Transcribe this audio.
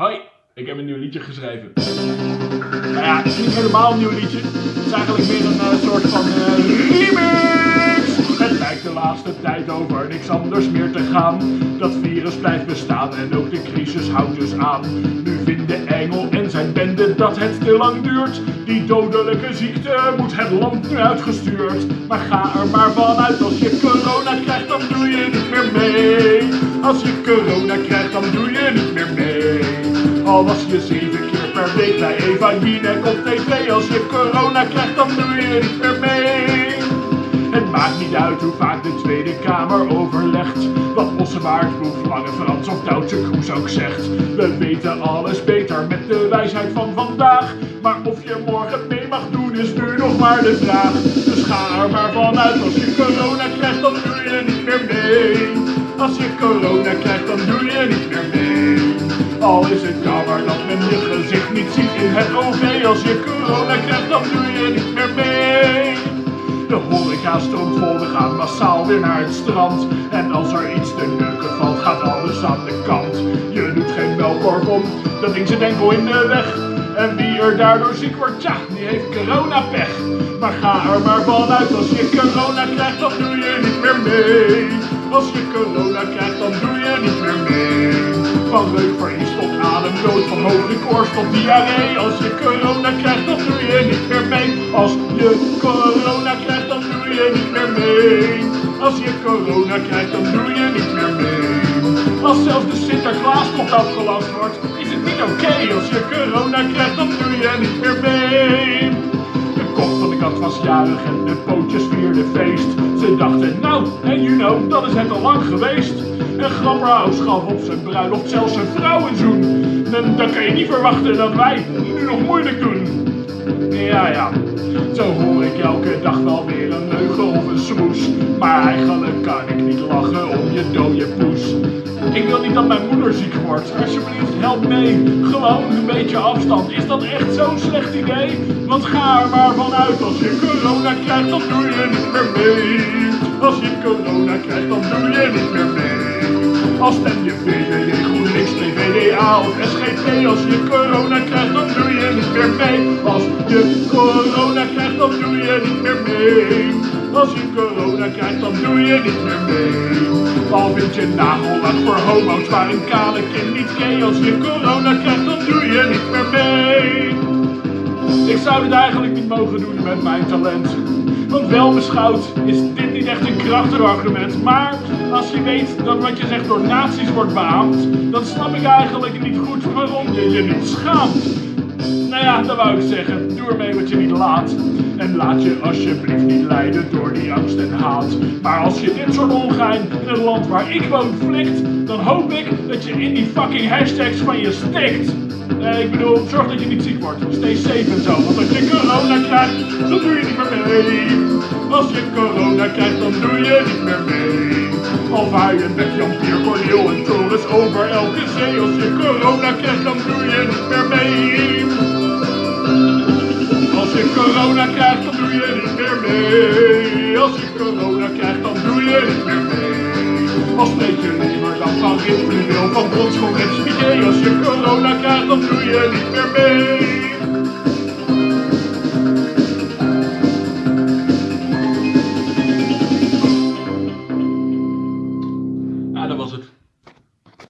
Hoi, ik heb een nieuw liedje geschreven. Nou ja, het is niet helemaal een nieuw liedje. Het is eigenlijk meer een uh, soort van uh, remix. Het lijkt de laatste tijd over niks anders meer te gaan. Dat virus blijft bestaan en ook de crisis houdt dus aan. Nu vinden Engel en zijn bende dat het te lang duurt. Die dodelijke ziekte moet het land nu uitgestuurd. Maar ga er maar vanuit als je corona krijgt, dan doe je niet meer mee. Als je corona krijgt, dan doe je. Al was je zeven keer per week bij Eva Jinek op tv. Als je corona krijgt, dan doe je niet meer mee. Het maakt niet uit hoe vaak de Tweede Kamer overlegt. Wat Mossewaard, Boef, Lange Frans of Duitse Kroes ook zegt. We weten alles beter met de wijsheid van vandaag. Maar of je morgen mee mag doen is nu nog maar de vraag. Dus ga er maar vanuit, als je corona krijgt, dan doe je niet meer mee. Als je corona krijgt, dan doe je niet meer mee. Al is het jammer dat men je gezicht niet ziet in het OV. Als je corona krijgt, dan doe je niet meer mee. De horeca stroomt vol, we gaan massaal weer naar het strand. En als er iets te neuken valt, gaat alles aan de kant. Je doet geen melkkorf om, dat ding zit enkel in de weg. En wie er daardoor ziek wordt, tja, die heeft coronapech. Maar ga er maar vanuit, als je corona krijgt, dan doe je niet meer mee. Als je corona krijgt, dan doe je. Van reukverlies tot ademnood, van hoge tot diarree. Als je corona krijgt, dan doe je niet meer mee. Als je corona krijgt, dan doe je niet meer mee. Als je corona krijgt, dan doe je niet meer mee. Als zelfs de Sinterklaaspop afgelast wordt, is het niet oké. Als je corona krijgt, dan doe je niet meer mee. De kop van de kat was jarig en de pootjes vierden feest. Ze dachten, nou, en you know, dat is het al lang geweest. En Grapperhaus gaf op zijn bruiloft zelfs een vrouwenzoen. En dan kan je niet verwachten dat wij nu nog moeilijk doen. Ja, ja, zo hoor ik elke dag wel weer een leugen of een smoes. Maar eigenlijk kan ik niet lachen om je dode poes. Ik wil niet dat mijn moeder ziek wordt. Alsjeblieft, help mee. Gewoon een beetje afstand. Is dat echt zo'n slecht idee? Want ga er maar vanuit. Als je corona krijgt, dan doe je niet meer mee. Als je corona krijgt, dan doe je niet meer mee. Als stem je VVD, GroenLinks, PvdA of SGP. Als je corona krijgt, dan doe je niet meer mee. Als je corona krijgt, dan doe je niet meer mee. Als je corona krijgt, dan doe je niet meer mee. Al vind je nagellack voor homo's, maar een kale kind niet gay. Als je corona krijgt, dan doe je niet meer mee. Ik zou dit eigenlijk niet mogen doen met mijn talent. Wel beschouwd is dit niet echt een krachtig argument. Maar als je weet dat wat je zegt door nazi's wordt beaamd, dan snap ik eigenlijk niet goed waarom je je niet schaamt. Nou ja, dat wou ik zeggen. Doe ermee wat je niet laat. En laat je alsjeblieft niet leiden door die angst en haat. Maar als je dit soort ongein in het land waar ik woon flikt, dan hoop ik dat je in die fucking hashtags van je stikt. Eh, ik bedoel, zorg dat je niet ziek wordt. Stay safe en zo. Want als je corona krijgt, dan doe je niet meer mee. Als je corona krijgt, dan doe je niet meer mee. Al vaar je met Jan Pier, Corneel en Torres over elke zee. Als je corona krijgt, dan doe je niet meer mee. Corona krijgt, dan doe je niet meer mee. Als je corona krijgt, dan doe je niet meer mee. Als spreek je liever dan van Rit, Fluweel, van Bronschot en Spiegel. Als je corona krijgt, dan doe je niet meer